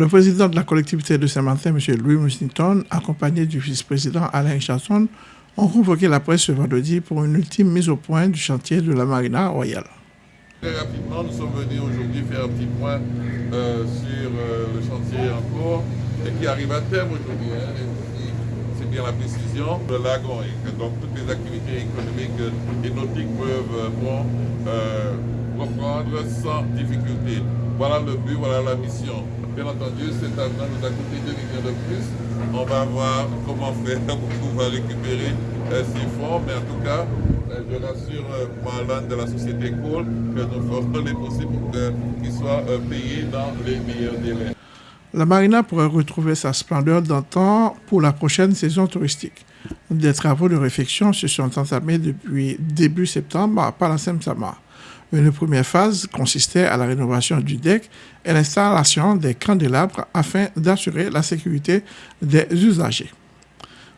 Le président de la collectivité de Saint-Martin, M. Louis Mussington, accompagné du vice-président Alain Chasson, ont convoqué la presse ce vendredi pour une ultime mise au point du chantier de la Marina Royale. Très rapidement, nous sommes venus aujourd'hui faire un petit point euh, sur euh, le chantier en cours et qui arrive à terme aujourd'hui. Hein, c'est bien la précision. Le lagon et donc toutes les activités économiques et nautiques peuvent euh, reprendre sans difficulté. Voilà le but, voilà la mission. Bien entendu, cet avenant nous a coûté 2 millions de plus. On va voir comment faire pour pouvoir récupérer euh, ces fonds, mais en tout cas, euh, je rassure euh, moi, de la société Cole que nous ferons les possibles pour qu'ils soient payés dans les meilleurs délais. La marina pourrait retrouver sa splendeur d'antan pour la prochaine saison touristique. Des travaux de réfection se sont entamés depuis début septembre par la SEMSAMA. Une première phase consistait à la rénovation du deck et l'installation des candélabres afin d'assurer la sécurité des usagers.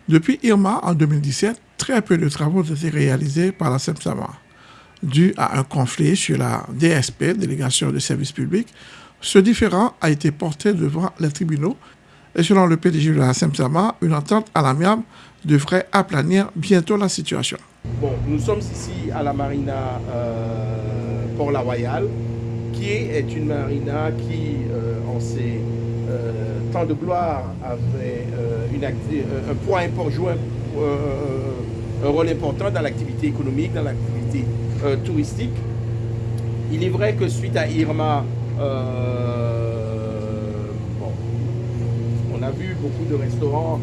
Depuis Irma en 2017, très peu de travaux ont été réalisés par la SEMSAMA. Dû à un conflit sur la DSP, délégation de services publics, ce différend a été porté devant les tribunaux et selon le PDG de la SEMSAMA, une entente à l'amiable devrait aplanir bientôt la situation. Bon, nous sommes ici à la marina euh, Port-La Royale, qui est une marina qui, euh, en ses euh, temps de gloire, avait une un important, joué un rôle important dans l'activité économique, dans l'activité touristique. Il est vrai que suite à Irma, on a vu beaucoup de restaurants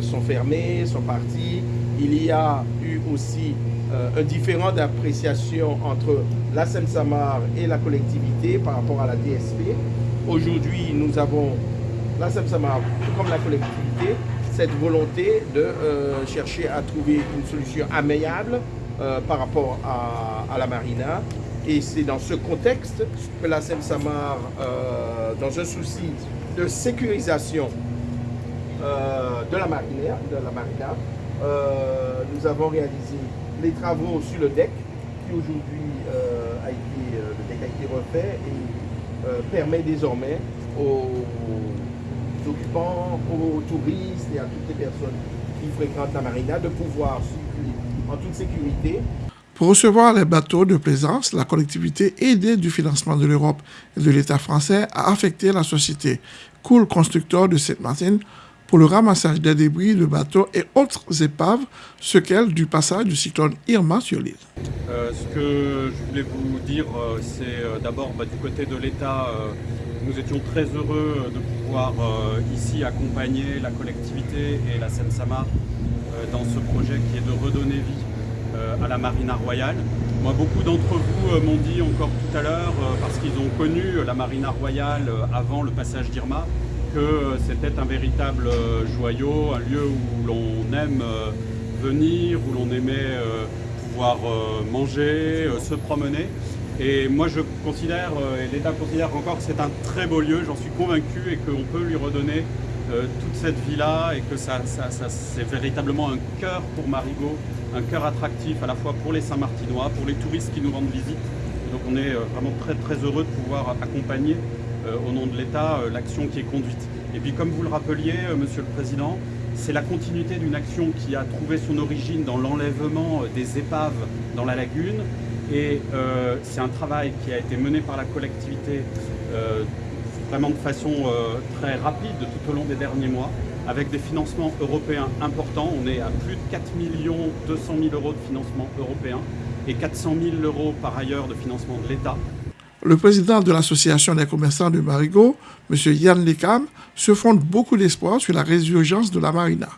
sont fermés, sont partis. Il y a eu aussi euh, un différent d'appréciation entre la Seine-Samar et la collectivité par rapport à la DSP. Aujourd'hui, nous avons, la Seine-Samar, tout comme la collectivité, cette volonté de euh, chercher à trouver une solution amiable euh, par rapport à, la marina. Et c'est dans ce contexte que la Seine-Samar, dans un souci de sécurisation de la marina, de la marina nous avons réalisé les travaux sur le deck, qui aujourd'hui euh, a été, euh, le deck a été refait et euh, permet désormais aux, occupants, aux touristes et à toutes les personnes qui fréquentent la marina de pouvoir circuler en toute sécurité. Pour recevoir les bateaux de plaisance, la collectivité aidée du financement de l'Europe et de l'État français a affecté la société Cool Constructeur de Sainte-Martine pour le ramassage des débris de bateaux et autres épaves, ce qu'elle du passage du cyclone Irma sur l'île. Euh, ce que je voulais vous dire, euh, c'est euh, d'abord bah, du côté de l'État, nous étions très heureux de pouvoir ici accompagner la collectivité et la Seine-Samar dans ce projet qui est de redonner vie à la Marina Royale. Moi, beaucoup d'entre vous m'ont dit encore tout à l'heure, parce qu'ils ont connu la Marina Royale avant le passage d'Irma, que c'était un véritable euh, joyau, un lieu où l'on aime euh, venir, où l'on aimait euh, pouvoir manger, se promener. Et moi je considère, et l'État considère encore que c'est un très beau lieu, j'en suis convaincu, et qu'on peut lui redonner toute cette vie-là, et que ça, c'est véritablement un cœur pour Marigot, un cœur attractif à la fois pour les Saint-Martinois, pour les touristes qui nous rendent visite. donc on est vraiment très très heureux de pouvoir accompagner au nom de l'État euh, l'action qui est conduite. Et puis comme vous le rappeliez, euh, Monsieur le Président, c'est la continuité d'une action qui a trouvé son origine dans l'enlèvement des épaves dans la lagune. Et c'est un travail qui a été mené par la collectivité vraiment de façon très rapide tout au long des derniers mois, avec des financements européens importants. On est à plus de 4 200 000 euros de financement européen et 400 000 euros par ailleurs de financement de l'État. Le président de l'Association des commerçants de Marigot, M. Yann Lekam, se fonde beaucoup d'espoir sur la résurgence de la marina.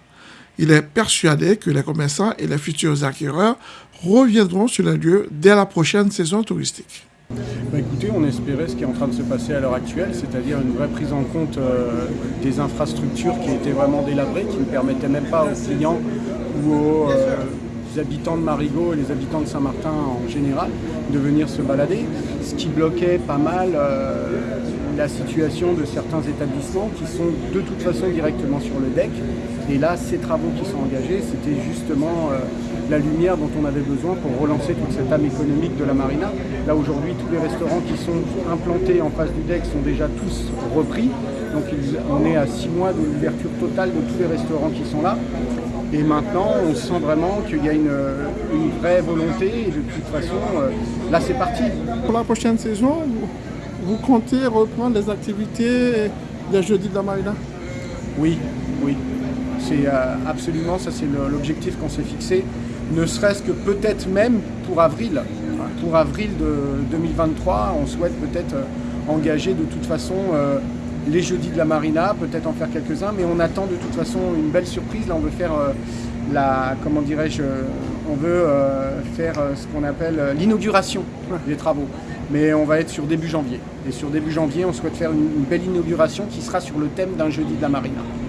Il est persuadé que les commerçants et les futurs acquéreurs reviendront sur les lieux dès la prochaine saison touristique. Bah, écoutez, on espérait ce qui est en train de se passer à l'heure actuelle, c'est-à-dire une vraie prise en compte euh, des infrastructures qui étaient vraiment délabrées, qui ne permettaient même pas aux clients ou aux... Euh, habitants de Marigot et les habitants de Saint-Martin en général de venir se balader, ce qui bloquait pas mal euh, la situation de certains établissements qui sont de toute façon directement sur le deck. Et là, ces travaux qui sont engagés, c'était justement euh, la lumière dont on avait besoin pour relancer toute cette âme économique de la marina. Là aujourd'hui, tous les restaurants qui sont implantés en face du deck sont déjà tous repris. Donc on est à six mois de l'ouverture totale de tous les restaurants qui sont là. Et maintenant, on sent vraiment qu'il y a une, une, vraie volonté. Et de toute façon, euh, là, c'est parti. Pour la prochaine saison, vous, vous, comptez reprendre les activités des Jeudis de la Marina? Oui, oui. C'est euh, absolument, ça c'est l'objectif qu'on s'est fixé. Ne serait-ce que peut-être même pour avril. Pour avril de 2023, on souhaite peut-être euh, engager de toute façon euh, les jeudis de la Marina, peut-être en faire quelques-uns, mais on attend de toute façon une belle surprise. Là, on veut faire euh, la, comment dirais-je, on veut euh, faire ce qu'on appelle l'inauguration des travaux. Mais on va être sur début janvier. Et sur début janvier, on souhaite faire une belle inauguration qui sera sur le thème d'un jeudi de la Marina.